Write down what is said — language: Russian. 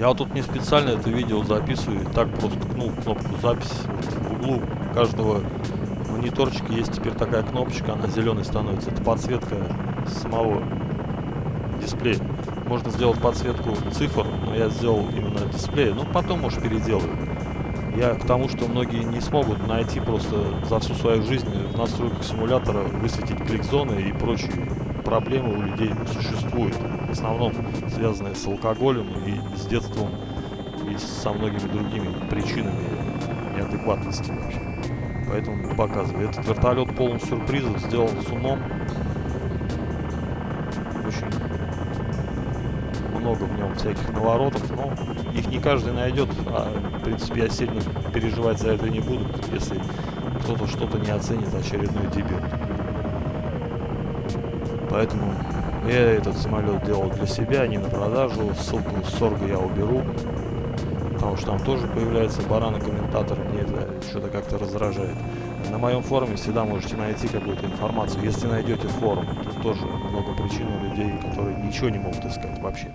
Я тут не специально это видео записываю, так просто ткнул кнопку запись. В углу каждого мониторчика есть теперь такая кнопочка, она зеленой становится. Это подсветка самого дисплея. Можно сделать подсветку цифр, но я сделал именно дисплей. Ну, потом, может, переделаю. Я к тому, что многие не смогут найти просто за всю свою жизнь в настройках симулятора высветить клик-зоны и прочие проблемы у людей существуют. В основном связанные с алкоголем и с детством и со многими другими причинами неадекватности вообще. Поэтому показываю. Этот вертолет полон сюрпризов, сделан с умом. Очень много в нем всяких наворотов, но их не каждый найдет, а в принципе я сильно переживать за это не буду, если кто-то что-то не оценит очередной дебют. Поэтому я этот самолет делал для себя, не на продажу. Ссылку с Сорга я уберу. Потому что там тоже появляется бараны-комментатор. Мне это что-то как-то раздражает. На моем форуме всегда можете найти какую-то информацию. Если найдете форум, тут тоже много причин у людей, которые ничего не могут искать вообще.